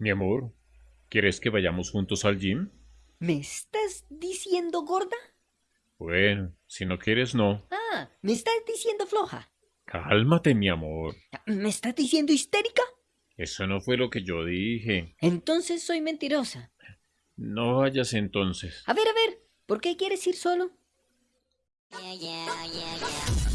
Mi amor, ¿quieres que vayamos juntos al gym? ¿Me estás diciendo gorda? Bueno, si no quieres, no. Ah, ¿me estás diciendo floja? Cálmate, mi amor. ¿Me estás diciendo histérica? Eso no fue lo que yo dije. Entonces soy mentirosa. No vayas entonces. A ver, a ver, ¿por qué quieres ir solo? Yeah, yeah, yeah.